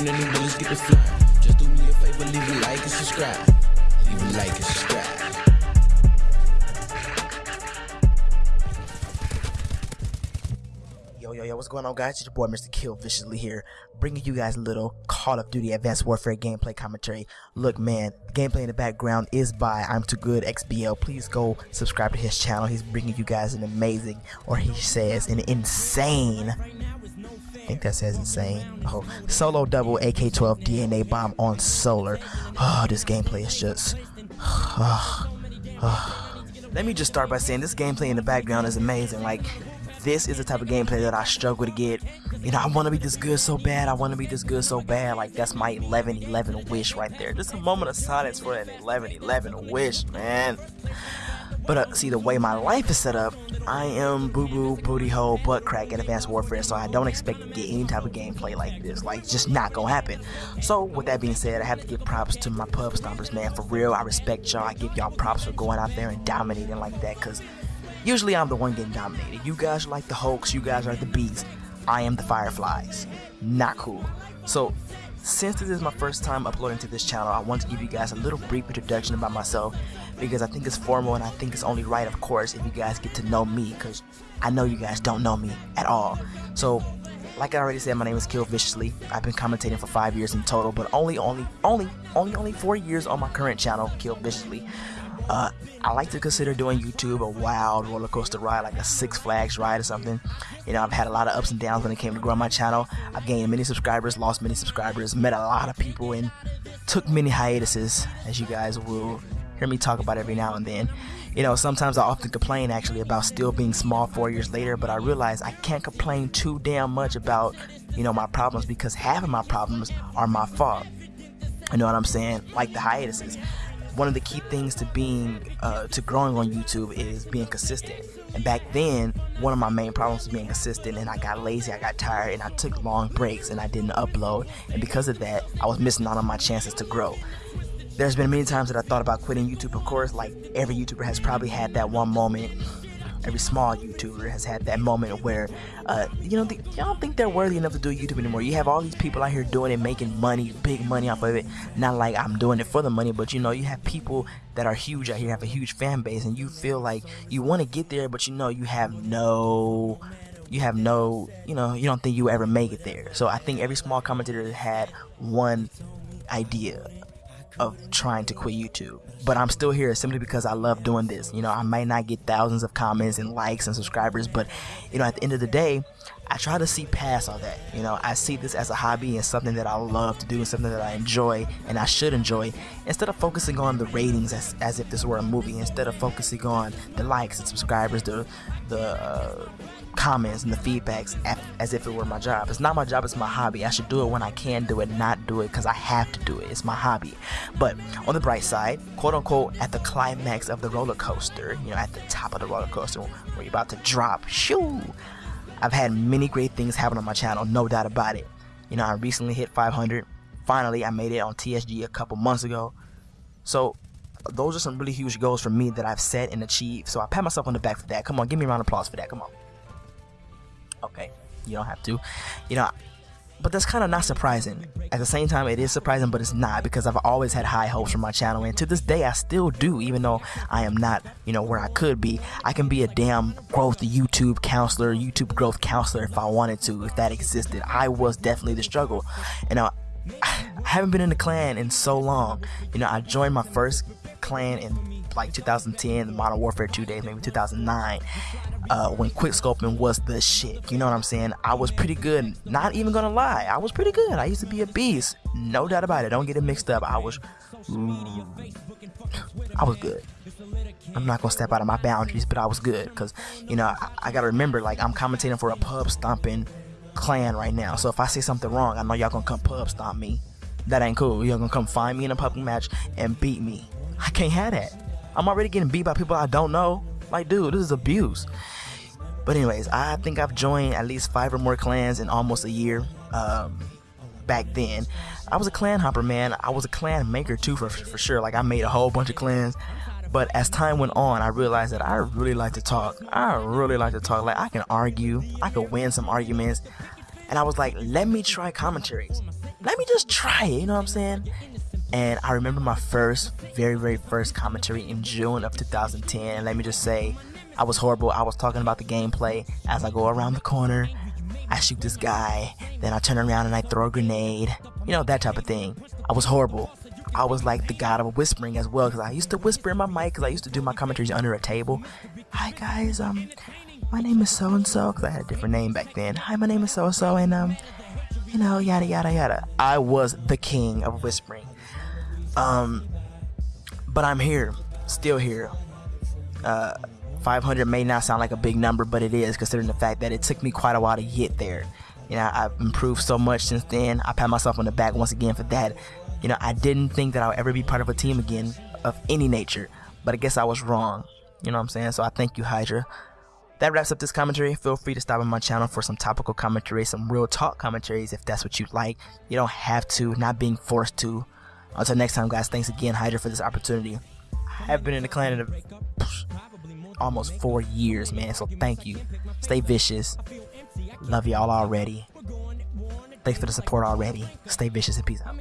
new bullets get the fly. Just do me a favor, leave a like and subscribe. Leave a like and subscribe. Yo, yo, yo, what's going on, guys? It's your boy, Mr. Kill Viciously here, bringing you guys a little Call of Duty Advanced Warfare gameplay commentary. Look, man, the gameplay in the background is by I'm Too Good XBL. Please go subscribe to his channel. He's bringing you guys an amazing, or he says, an insane. I think that says insane. Oh, solo double AK-12 DNA bomb on solar. Oh, this gameplay is just. Oh, oh. Let me just start by saying this gameplay in the background is amazing. Like this is the type of gameplay that I struggle to get. You know, I want to be this good so bad. I want to be this good so bad. Like, that's my 11 11 wish right there. Just a moment of silence for an 11 11 wish, man. But uh, see, the way my life is set up, I am boo boo, booty hole, butt crack in Advanced Warfare, so I don't expect to get any type of gameplay like this. Like, just not gonna happen. So, with that being said, I have to give props to my pub stompers, man. For real, I respect y'all. I give y'all props for going out there and dominating like that, because Usually I'm the one getting dominated. You guys are like the Hulks, you guys are the bees. I am the Fireflies. Not cool. So, since this is my first time uploading to this channel, I want to give you guys a little brief introduction about myself because I think it's formal and I think it's only right, of course, if you guys get to know me because I know you guys don't know me at all. So, like I already said, my name is Kill Viciously. I've been commentating for five years in total, but only, only, only, only, only four years on my current channel, Kill Viciously. Uh, I like to consider doing YouTube a wild roller coaster ride, like a Six Flags ride or something. You know, I've had a lot of ups and downs when it came to growing my channel. I've gained many subscribers, lost many subscribers, met a lot of people, and took many hiatuses, as you guys will hear me talk about every now and then. You know, sometimes I often complain actually about still being small four years later, but I realize I can't complain too damn much about, you know, my problems because half of my problems are my fault. You know what I'm saying? Like the hiatuses one of the key things to being uh, to growing on YouTube is being consistent. And back then, one of my main problems was being consistent, and I got lazy, I got tired, and I took long breaks, and I didn't upload. And because of that, I was missing out on my chances to grow. There's been many times that I thought about quitting YouTube. Of course, like every YouTuber has probably had that one moment every small YouTuber has had that moment where, uh, you know, y'all don't think they're worthy enough to do YouTube anymore. You have all these people out here doing it, making money, big money off of it. Not like I'm doing it for the money, but you know, you have people that are huge out here, have a huge fan base, and you feel like you want to get there, but you know, you have no you have no, you know, you don't think you ever make it there. So I think every small commentator had one idea of trying to quit YouTube. But I'm still here simply because I love doing this. You know, I might not get thousands of comments and likes and subscribers, but you know, at the end of the day, I try to see past all that. You know, I see this as a hobby and something that I love to do and something that I enjoy and I should enjoy instead of focusing on the ratings as, as if this were a movie, instead of focusing on the likes and subscribers, the the uh, comments and the feedbacks as if it were my job. It's not my job, it's my hobby. I should do it when I can do it, not do it because I have to do it. It's my hobby. But on the bright side, quote unquote, at the climax of the roller coaster, you know, at the top of the roller coaster where you're about to drop, shoo! I've had many great things happen on my channel, no doubt about it. You know, I recently hit 500. Finally, I made it on TSG a couple months ago. So, those are some really huge goals for me that I've set and achieved. So I pat myself on the back for that. Come on, give me a round of applause for that. Come on. Okay, you don't have to. You know, but that's kind of not surprising. At the same time, it is surprising, but it's not because I've always had high hopes for my channel, and to this day, I still do. Even though I am not, you know, where I could be, I can be a damn growth YouTube counselor, YouTube growth counselor if I wanted to, if that existed. I was definitely the struggle, and uh, I haven't been in the clan in so long. You know, I joined my first clan in like 2010, Modern Warfare 2 days, maybe 2009, uh, when quickscoping was the shit. You know what I'm saying? I was pretty good. Not even gonna lie, I was pretty good. I used to be a beast, no doubt about it. Don't get it mixed up. I was, I was good. I'm not gonna step out of my boundaries, but I was good because you know I, I gotta remember like I'm commentating for a pub stomping clan right now. So if I say something wrong, I know y'all gonna come pub stomp me. That ain't cool. Y'all gonna come find me in a public match and beat me. I can't have that. I'm already getting beat by people I don't know. Like, dude, this is abuse. But anyways, I think I've joined at least five or more clans in almost a year. Um, back then, I was a clan hopper, man. I was a clan maker too, for for sure. Like I made a whole bunch of clans. But as time went on, I realized that I really like to talk. I really like to talk. Like I can argue. I could win some arguments. And I was like, let me try commentaries. let me just try it. You know what I'm saying? And I remember my first, very, very first commentary in June of 2010. Let me just say, I was horrible. I was talking about the gameplay as I go around the corner. I shoot this guy, then I turn around and I throw a grenade. You know, that type of thing. I was horrible. I was like the god of whispering as well because I used to whisper in my mic because I used to do my commentaries under a table. Hi guys, um, my name is so and so because I had a different name back then. Hi, my name is so and so, and um, you know, yada yada yada. I was the king of whispering. Um, but I'm here, still here. Uh, 500 may not sound like a big number, but it is considering the fact that it took me quite a while to get there. You know, I've improved so much since then. I pat myself on the back once again for that. You know, I didn't think that I would ever be part of a team again of any nature, but I guess I was wrong. You know what I'm saying? So I thank you, Hydra. That wraps up this commentary. Feel free to stop on my channel for some topical commentary, some real talk commentaries if that's what you'd like. You don't have to, not being forced to. Until next time, guys, thanks again, Hydra, for this opportunity. I have been in the clan of almost four years, man. So thank you. Stay vicious. Love y'all already. Thanks for the support already. Stay vicious and peace out.